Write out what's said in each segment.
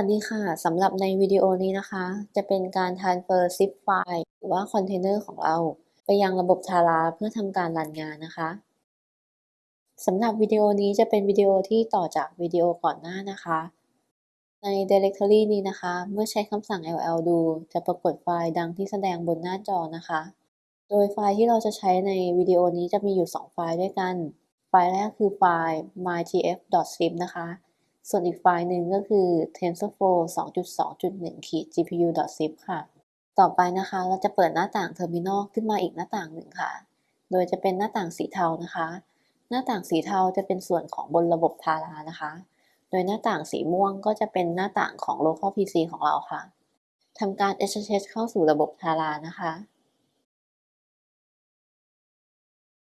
วัสดีค่ะ สำหรับในวิดีโอนี้นะคะ จะเป็นการ transfer zip ไฟล์หรือว่าคอนเทนเนอร์ของเรา ไปยังระบบทาราเพื่อทำการ run งานนะคะสำหรับวิดีโอนี้จะเป็นวิดีโอที่ต่อจากวิดีโอก่อนหน้านะคะ ใน directory นี้นะคะ เมื่อใช้คำสั่ง ll ดู จะปรากฏไฟล์ดังที่แสดงบนหน้าจอนะคะ โดยไฟล์ที่เราจะใช้ในวิดีโอนี้จะมีอยู่ 2 ไฟล์ด้วยกัน ไฟล์แรกคือไฟล์ mytf.zip นะคะ ส่วนอีกไฟล์หนึ่งก็คือ TensorFlow 2.2.1 GPU.zip ค่ะ ต่อไปนะคะเราจะเปิดหน้าต่าง Terminal ขึ้นมาอีกหน้าต่างหนึ่งค่ะ โดยจะเป็นหน้าต่างสีเทานะคะ หน้าต่างสีเทาจะเป็นส่วนของบนระบบทารานะคะ โดยหน้าต่างสีม่วงก็จะเป็นหน้าต่างของ Local PC ของเราค่ะทำการ SSH เข้าสู่ระบบทารานะคะ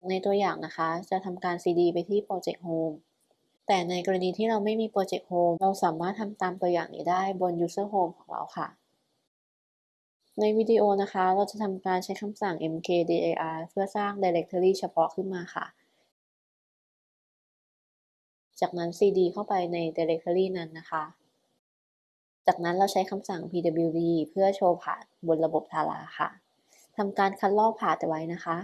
ในตัวอย่างนะคะจะทำการ CD ไปที่ Project Home แต่ในกรณีที่เราไม่มี Project Home เราสามารถทำตามตัวอย่างนี้ได้บน User Home ของเราค่ะ ในวิดีโอนะคะ เราจะทำการใช้คำสั่ง mkdir เพื่อสร้าง directory เฉพาะขึ้นมาค่ะ จากนั้น cd เข้าไปใน directory นั้นนะคะ จากนั้นเราใช้คำสั่ง pwd เพื่อโชว์ผ่านบนระบบทาราค่ะทำการคัดลอกผ่านไว้นะคะ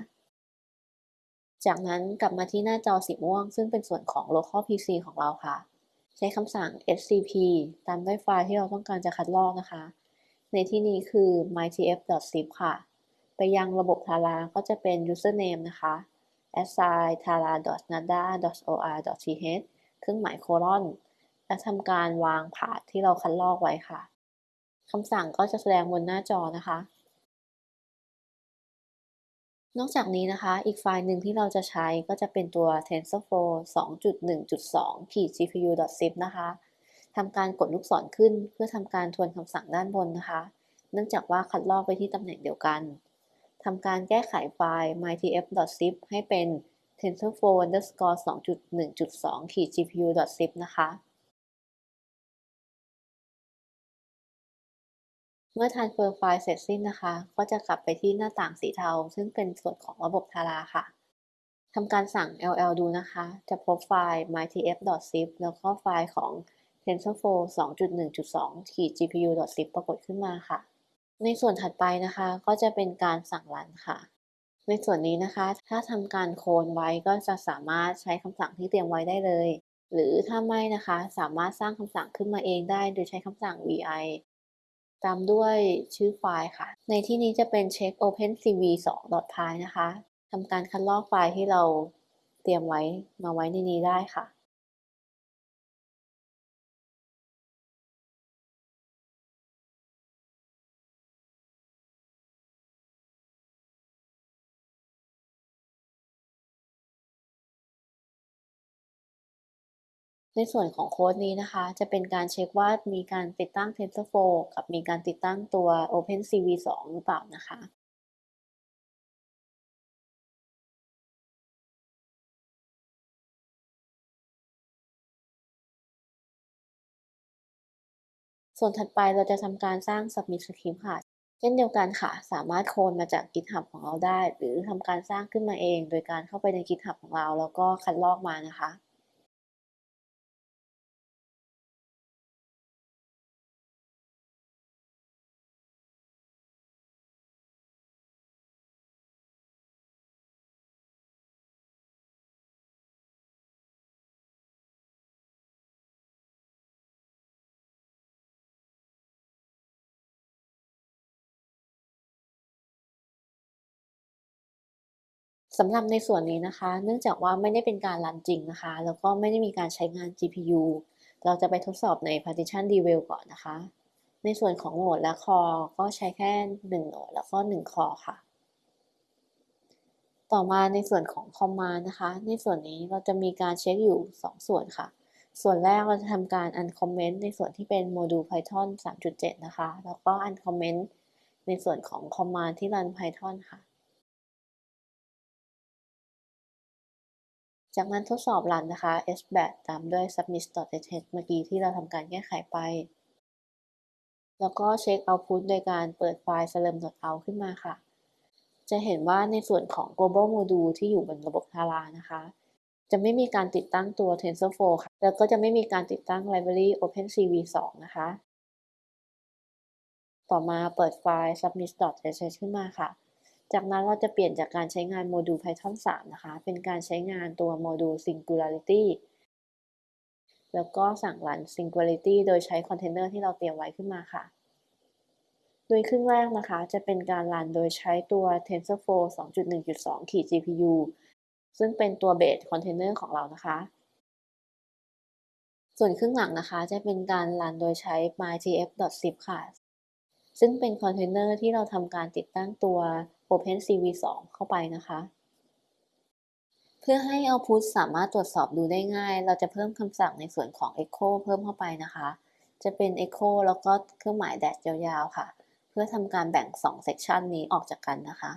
จากนั้นกลับมาที่หน้าจอสีม่วง ซึ่งเป็นส่วนของ local PC ของเราค่ะ ใช้คำสั่ง scp ตามด้วยไฟล์ที่เราต้องการจะคัดลอกนะคะ ในที่นี้คือ mytf.zip ค่ะ ไปยังระบบทาราก็จะเป็น username นะคะ assign tara.nada.or.th เครื่องหมายโคลอน และทำการวางผาดที่เราคัดลอกไว้ค่ะคำสั่งก็จะแสดงบนหน้าจอนะคะ นอกจากนี้นะคะ อีกไฟล์หนึ่งที่เราจะใช้ก็จะเป็นตัว TensorFlow 2.1.2 ขีด GPU.zip นะคะทำการกดลูกศรขึ้นเพื่อทำการทวนคำสั่งด้านบนนะคะ เนื่องจากว่าคัดลอกไปที่ตำแหน่งเดียวกันทำการแก้ไขไฟล์ mytf.zip ให้เป็น TensorFlow underscore 2.1.2 ขีด GPU.zip นะคะ เมื่อ transfer ไฟล์เสร็จสิ้นนะคะ ก็จะกลับไปที่หน้าต่างสีเทา ซึ่งเป็นส่วนของระบบทาราค่ะทำการสั่ง ll ดูนะคะ จะพบไฟล์ mytf.zip แล้วก็ไฟล์ของ TensorFlow 2.1.2 GPU.zip ปรากฏขึ้นมาค่ะ ในส่วนถัดไปนะคะ ก็จะเป็นการสั่งรันค่ะ ในส่วนนี้นะคะ ถ้าทำการโคลนไว้ก็จะสามารถใช้คำสั่งที่เตรียมไว้ได้เลย หรือถ้าไม่นะคะ สามารถสร้างคำสั่งขึ้นมาเองได้ โดยใช้คำสั่ง vi ตามด้วยชื่อไฟล์ค่ะ ในที่นี้จะเป็นเช็ค open cv 2 py นะคะทำการคัดลอกไฟล์ที่เราเตรียมไว้มาไว้ในนี้ได้ค่ะ ในส่วนของโค้ดนี้นะคะ จะเป็นการเช็คว่ามีการติดตั้ง TensorFlow กับมีการติดตั้งตัว OpenCV 2 หรือเปล่านะคะส่วนถัดไปเราจะทำการสร้าง Submit Script ค่ะ เช่นเดียวกันค่ะ สามารถโคลนมาจาก GitHub ของเราได้ หรือทำการสร้างขึ้นมาเอง โดยการเข้าไปใน GitHub ของเรา แล้วก็คัดลอกมานะคะ สำหรับในส่วนนี้นะคะ เนื่องจากว่าไม่ได้เป็นการรันจริงนะคะ แล้วก็ไม่ได้มีการใช้งาน GPU เราจะไปทดสอบใน partition devel ก่อนนะคะ ในส่วนของโหมดและคอก็ใช้แค่ 1 โหมดแล้วก็ 1 คอค่ะ ต่อมาในส่วนของ command นะคะ ในส่วนนี้เราจะมีการเช็คอยู่ 2 ส่วนค่ะ ส่วนแรกเราจะทำการ uncomment ในส่วนที่เป็นโมดูล Python 3.7 นะคะ แล้วก็ uncomment ในส่วนของ command ที่รัน Python ค่ะ จากนั้นทดสอบรันนะคะ sbat ตามด้วย submit.sh เมื่อกี้ที่เราทำการแก้ไขไป แล้วก็เช็ค output โดยการเปิดไฟล์ slurm.out ขึ้นมาค่ะ จะเห็นว่าในส่วนของ global module ที่อยู่บนระบบ Tara นะคะ จะไม่มีการติดตั้งตัว TensorFlow ค่ะ แล้วก็จะไม่มีการติดตั้ง library OpenCV 2 นะคะ ต่อมาเปิดไฟล์ submit.sh ขึ้นมาค่ะ จากนั้นเราจะเปลี่ยนจากการใช้งานโมดูล Python 3 นะคะ เป็นการใช้งานตัวโมดูล Singularity แล้วก็สั่ง run Singularity โดยใช้คอนเทนเนอร์ที่เราเตรียมไว้ขึ้นมาค่ะ โดยครึ่งแรกนะคะ จะเป็นการ run โดยใช้ตัว TensorFlow 2.1.2ขีด GPU ซึ่งเป็นตัว base container ของเรานะคะ ส่วนครึ่งหลังนะคะจะเป็นการ run โดยใช้ mytf.zip ค่ะ ซึ่งเป็นคอนเทนเนอร์ที่เราทำการติดตั้งตัว OpenCV2 เข้าไปนะคะ เพื่อให้ output สามารถตรวจสอบดูได้ง่าย เราจะเพิ่มคำสั่งในส่วนของ echo เพิ่มเข้าไปนะคะ จะเป็น echo แล้วก็เครื่องหมาย dash ยาวๆ ค่ะ เพื่อทำการแบ่ง 2 section นี้ออกจากกันนะคะ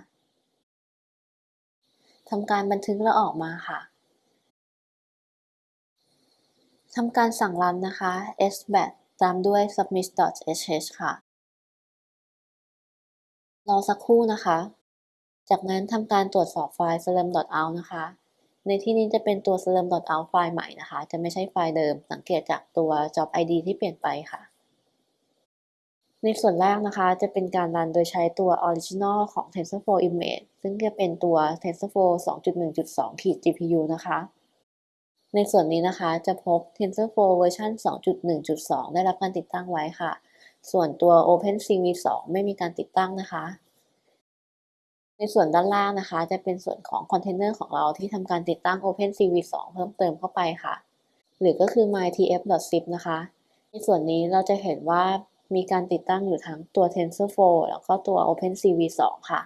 ทำการบันทึกแล้วออกมาค่ะทำการสั่งรันนะคะ sbat ตามด้วย submit.sh ค่ะ รอสักครู่นะคะ จากนั้นทำการตรวจสอบไฟล์ slurm.out นะคะ ในที่นี้จะเป็นตัว slurm.out ไฟล์ใหม่นะคะ จะไม่ใช่ไฟล์เดิม สังเกตจากตัว job id ที่เปลี่ยนไปค่ะ ในส่วนแรกนะคะ จะเป็นการรันโดยใช้ตัว original ของ TensorFlow Image ซึ่งจะเป็นตัว TensorFlow 2.1.2ขีด GPU นะคะ ในส่วนนี้นะคะจะพบ TensorFlow เวอร์ชัน2.1.2 ได้รับการติดตั้งไว้ค่ะ ส่วนตัว OpenCV2 ไม่มีการติดตั้งนะคะ ในส่วนด้านล่างนะคะ จะเป็นส่วนของคอนเทนเนอร์ของเราที่ทำการติดตั้ง OpenCV2 เพิ่มเติมเข้าไปค่ะ หรือก็คือ mytf.zip นะคะ ในส่วนนี้เราจะเห็นว่ามีการติดตั้งอยู่ทั้งตัว TensorFlow แล้วก็ตัว OpenCV2 ค่ะ